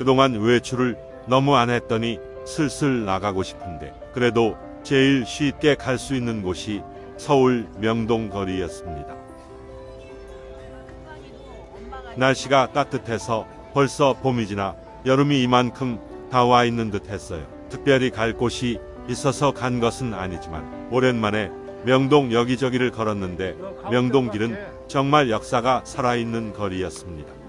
그동안 외출을 너무 안 했더니 슬슬 나가고 싶은데 그래도 제일 쉽게 갈 수 있는 곳이 서울 명동 거리였습니다. 날씨가 따뜻해서 벌써 봄이 지나 여름이 이만큼 다 와 있는 듯 했어요. 특별히 갈 곳이 있어서 간 것은 아니지만 오랜만에 명동 여기저기를 걸었는데 명동길은 정말 역사가 살아있는 거리였습니다.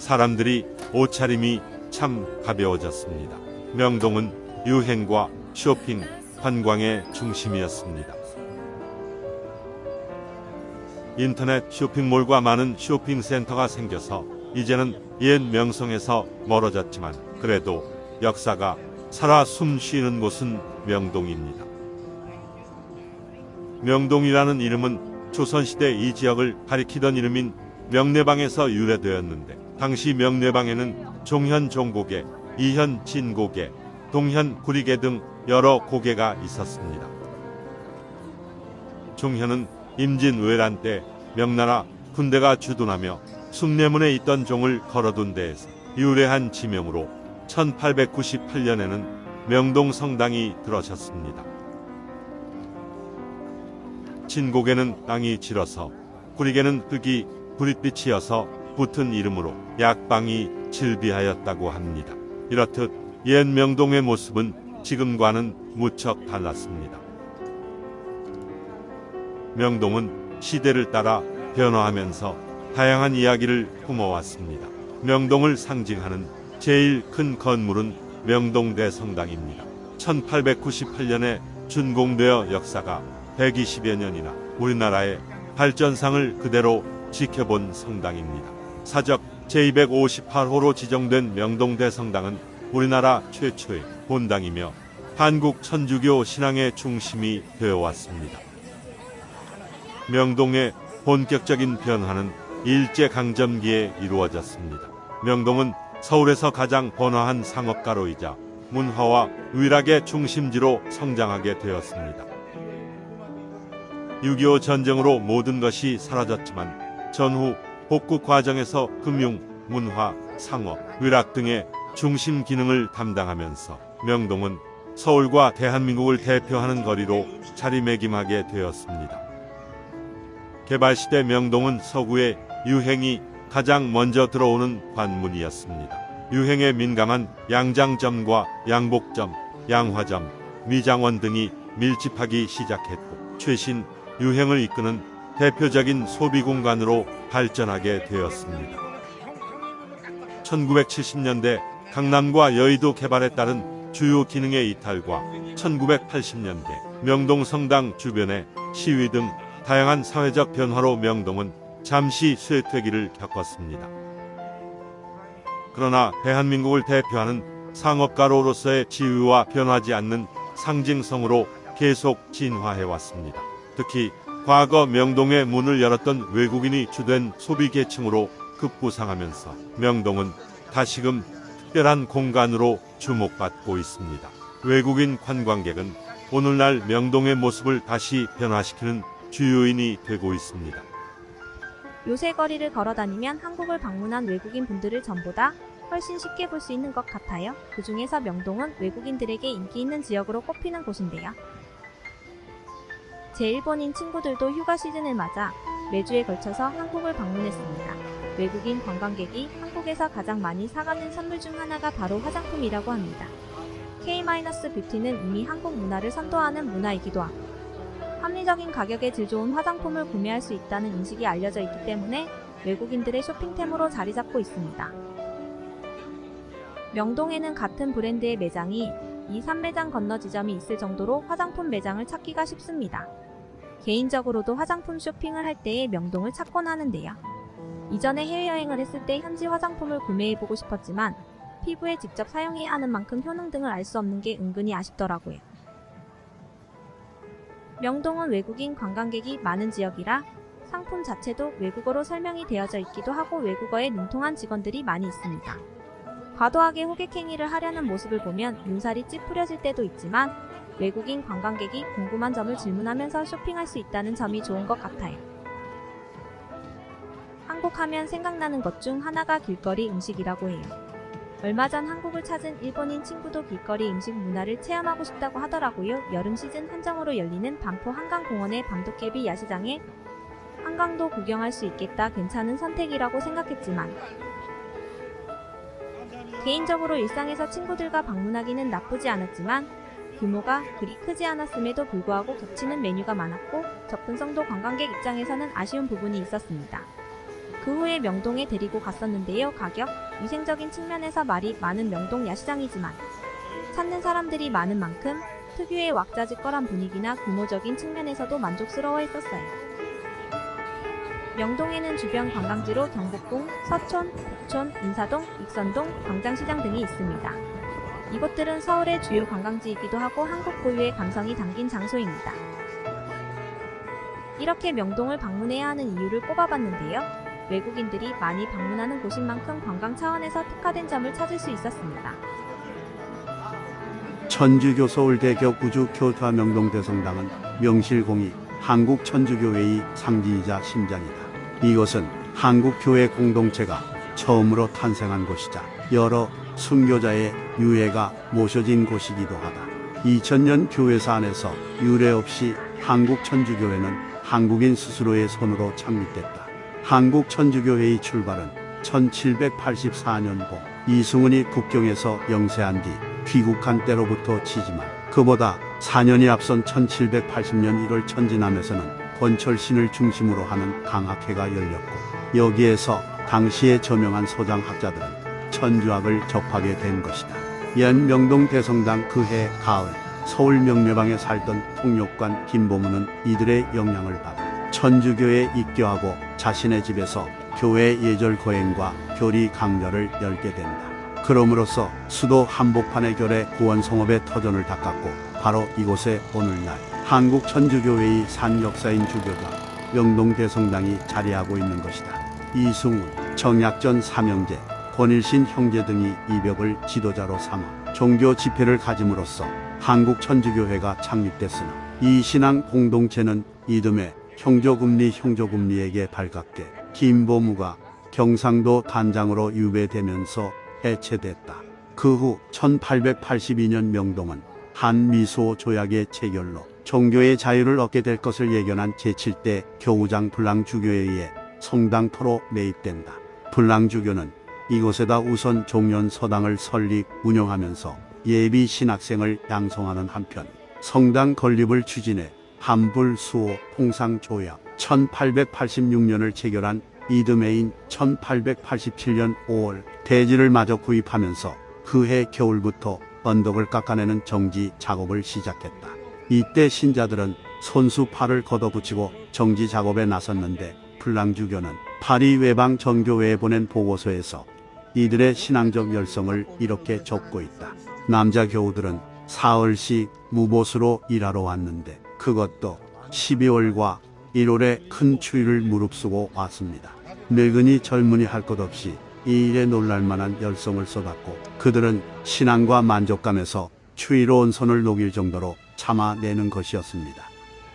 사람들이 옷차림이 참 가벼워졌습니다. 명동은 유행과 쇼핑, 관광의 중심이었습니다. 인터넷 쇼핑몰과 많은 쇼핑센터가 생겨서 이제는 옛 명성에서 멀어졌지만 그래도 역사가 살아 숨 쉬는 곳은 명동입니다. 명동이라는 이름은 조선시대 이 지역을 가리키던 이름인 명례방에서 유래되었는데 당시 명례방에는 종현 종고개, 이현 진고개, 동현 구리개 등 여러 고개가 있었습니다. 종현은 임진 외란 때 명나라 군대가 주둔하며 숭례문에 있던 종을 걸어둔 데에서 유래한 지명으로 1898년에는 명동 성당이 들어섰습니다. 진고개는 땅이 질어서 구리개는 흙이 불빛이어서 붙은 이름으로 약방이 질비하였다고 합니다. 이렇듯 옛 명동의 모습은 지금과는 무척 달랐습니다. 명동은 시대를 따라 변화하면서 다양한 이야기를 품어왔습니다. 명동을 상징하는 제일 큰 건물은 명동대 성당입니다. 1898년에 준공되어 역사가 120여 년이나 우리나라의 발전상을 그대로 지켜본 성당입니다. 사적 제258호로 지정된 명동대 성당은 우리나라 최초의 본당이며 한국 천주교 신앙의 중심이 되어 왔습니다. 명동의 본격적인 변화는 일제강점기에 이루어졌습니다. 명동은 서울에서 가장 번화한 상업가로이자 문화와 위락의 중심지로 성장하게 되었습니다. 6.25 전쟁으로 모든 것이 사라졌지만 전후 복구 과정에서 금융, 문화, 상업, 위락 등의 중심 기능을 담당하면서 명동은 서울과 대한민국을 대표하는 거리로 자리매김하게 되었습니다. 개발 시대 명동은 서구의 유행이 가장 먼저 들어오는 관문이었습니다. 유행에 민감한 양장점과 양복점, 양화점, 미장원 등이 밀집하기 시작했고 최신 유행을 이끄는 대표적인 소비 공간으로 발전하게 되었습니다. 1970년대 강남과 여의도 개발에 따른 주요 기능의 이탈과 1980년대 명동 성당 주변의 시위 등 다양한 사회적 변화로 명동은 잠시 쇠퇴기를 겪었습니다. 그러나 대한민국을 대표하는 상업가로로서의 지위와 변하지 않는 상징성으로 계속 진화해 왔습니다. 특히 과거 명동의 문을 열었던 외국인이 주된 소비계층으로 급부상하면서 명동은 다시금 특별한 공간으로 주목받고 있습니다. 외국인 관광객은 오늘날 명동의 모습을 다시 변화시키는 주요인이 되고 있습니다. 요새 거리를 걸어 다니면 한국을 방문한 외국인 분들을 전보다 훨씬 쉽게 볼 수 있는 것 같아요. 그 중에서 명동은 외국인들에게 인기 있는 지역으로 꼽히는 곳인데요. 제 일본인 친구들도 휴가 시즌을 맞아 매주에 걸쳐서 한국을 방문했습니다. 외국인 관광객이 한국에서 가장 많이 사가는 선물 중 하나가 바로 화장품이라고 합니다. K-뷰티는 이미 한국 문화를 선도하는 문화이기도 하고 합리적인 가격에 질 좋은 화장품을 구매할 수 있다는 인식이 알려져 있기 때문에 외국인들의 쇼핑템으로 자리 잡고 있습니다. 명동에는 같은 브랜드의 매장이 2, 3매장 건너 지점이 있을 정도로 화장품 매장을 찾기가 쉽습니다. 개인적으로도 화장품 쇼핑을 할 때에 명동을 찾곤 하는데요. 이전에 해외여행을 했을 때 현지 화장품을 구매해보고 싶었지만 피부에 직접 사용해야 하는 만큼 효능 등을 알 수 없는 게 은근히 아쉽더라고요. 명동은 외국인 관광객이 많은 지역이라 상품 자체도 외국어로 설명이 되어져 있기도 하고 외국어에 능통한 직원들이 많이 있습니다. 과도하게 호객행위를 하려는 모습을 보면 눈살이 찌푸려질 때도 있지만 외국인 관광객이 궁금한 점을 질문하면서 쇼핑할 수 있다는 점이 좋은 것 같아요. 한국 하면 생각나는 것 중 하나가 길거리 음식이라고 해요. 얼마 전 한국을 찾은 일본인 친구도 길거리 음식 문화를 체험하고 싶다고 하더라고요. 여름 시즌 한정으로 열리는 반포 한강공원의 밤도깨비 야시장에 한강도 구경할 수 있겠다 괜찮은 선택이라고 생각했지만 개인적으로 일상에서 친구들과 방문하기는 나쁘지 않았지만 규모가 그리 크지 않았음에도 불구하고 겹치는 메뉴가 많았고 접근성도 관광객 입장에서는 아쉬운 부분이 있었습니다. 그 후에 명동에 데리고 갔었는데요. 가격, 위생적인 측면에서 말이 많은 명동 야시장이지만 찾는 사람들이 많은 만큼 특유의 왁자지껄한 분위기나 규모적인 측면에서도 만족스러워 했었어요. 명동에는 주변 관광지로 경복궁, 서촌, 북촌, 인사동, 익선동, 광장시장 등이 있습니다. 이곳들은 서울의 주요 관광지이기도 하고 한국 고유의 감성이 담긴 장소입니다. 이렇게 명동을 방문해야 하는 이유를 꼽아봤는데요. 외국인들이 많이 방문하는 곳인 만큼 관광 차원에서 특화된 점을 찾을 수 있었습니다. 천주교 서울대교 구주교토 명동대성당은 명실공히 한국 천주교회의 상징이자 심장이다. 이것은 한국교회 공동체가 처음으로 탄생한 곳이자 여러 순교자의 유해가 모셔진 곳이기도 하다. 2000년 교회사 안에서 유례 없이 한국 천주교회는 한국인 스스로의 손으로 창립됐다. 한국 천주교회의 출발은 1784년고 이승훈이 국경에서 영세한 뒤 귀국한 때로부터 치지만 그보다 4년이 앞선 1780년 1월 천진함에서는 권철신을 중심으로 하는 강학회가 열렸고 여기에서 당시의 저명한 소장학자들은 천주학을 접하게 된 것이다. 옛 명동 대성당 그해 가을 서울 명례방에 살던 통역관 김보문은 이들의 영향을 받아 천주교에 입교하고 자신의 집에서 교회 예절 거행과 교리 강좌를 열게 된다. 그럼으로써 수도 한복판의 결에 구원성업의 터전을 닦았고 바로 이곳에 오늘날 한국 천주교회의 산 역사인 주교가 명동 대성당이 자리하고 있는 것이다. 이승훈, 정약전 삼형제, 권일신 형제 등이 이 벽을 지도자로 삼아 종교 집회를 가짐으로써 한국 천주교회가 창립됐으나 이 신앙 공동체는 이듬해 형조금리 형조금리에게 발각돼 김보무가 경상도 단장으로 유배되면서 해체됐다. 그 후 1882년 명동은 한미소 조약의 체결로 종교의 자유를 얻게 될 것을 예견한 제7대 교우장 불랑주교에 의해 성당토로 매입된다. 불랑주교는 이곳에다 우선 종련 서당을 설립 운영하면서 예비 신학생을 양성하는 한편 성당 건립을 추진해 한불 수호 통상 조약 1886년을 체결한 이듬해인 1887년 5월 대지를 마저 구입하면서 그해 겨울부터 언덕을 깎아내는 정지 작업을 시작했다. 이때 신자들은 손수 팔을 걷어붙이고 정지 작업에 나섰는데 불랑주교는 파리 외방 전교회에 보낸 보고서에서 이들의 신앙적 열성을 이렇게 적고 있다. 남자 교우들은 사흘씩 무보수로 일하러 왔는데 그것도 12월과 1월에 큰 추위를 무릅쓰고 왔습니다. 늙은이 젊은이 할 것 없이 이 일에 놀랄만한 열성을 쏟았고 그들은 신앙과 만족감에서 추위로운 손을 녹일 정도로 참아내는 것이었습니다.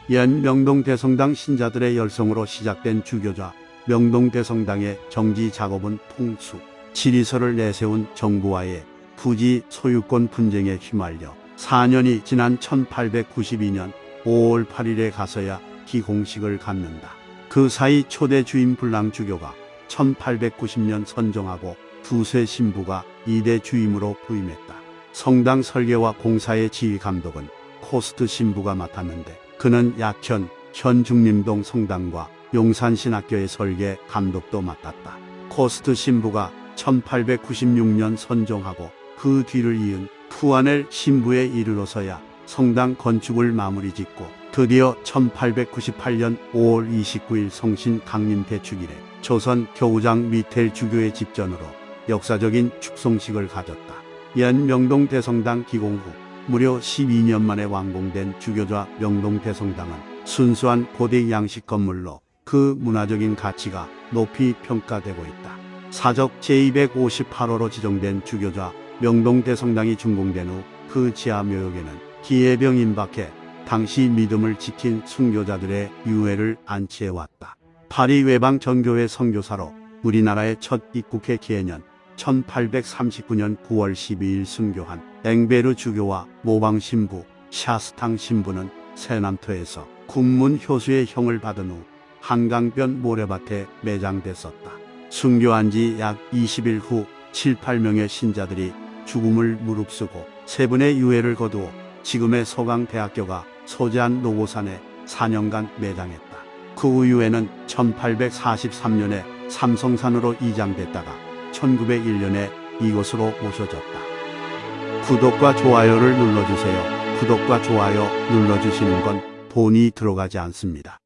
옛 명동 대성당 신자들의 열성으로 시작된 주교자 명동 대성당의 정지 작업은 통수, 지리서를 내세운 정부와의 부지 소유권 분쟁에 휘말려 4년이 지난 1892년 5월 8일에 가서야 기공식을 갖는다. 그 사이 초대 주임 불랑 주교가 1890년 선정하고 두세 신부가 이대 주임으로 부임했다. 성당 설계와 공사의 지휘 감독은 코스트 신부가 맡았는데 그는 약현 현 중림동 성당과 용산신학교의 설계 감독도 맡았다. 코스트 신부가 1896년 선종하고 그 뒤를 이은 푸아넬 신부에 이르러서야 성당 건축을 마무리 짓고 드디어 1898년 5월 29일 성신 강림 대축일에 조선 교구장 뮈텔 주교의 집전으로 역사적인 축성식을 가졌다. 옛 명동 대성당 기공 후 무려 12년 만에 완공된 주교자 명동 대성당은 순수한 고대 양식 건물로 그 문화적인 가치가 높이 평가되고 있다. 사적 제258호로 지정된 주교자 명동 대성당이 준공된 후 그 지하 묘역에는 기해병 임박해 당시 믿음을 지킨 순교자들의 유해를 안치해왔다. 파리 외방 전교회 선교사로 우리나라의 첫 입국해 기해년 1839년 9월 12일 순교한 앵베르 주교와 모방 신부 샤스탕 신부는 세남토에서 군문 효수의 형을 받은 후 한강변 모래밭에 매장됐었다. 순교한 지 약 20일 후 7, 8명의 신자들이 죽음을 무릅쓰고 세 분의 유해를 거두어 지금의 서강대학교가 소재한 노고산에 4년간 매장했다. 그 이후에는 1843년에 삼성산으로 이장됐다가 1901년에 이곳으로 모셔졌다. 구독과 좋아요를 눌러주세요. 구독과 좋아요 눌러주시는 건 돈이 들어가지 않습니다.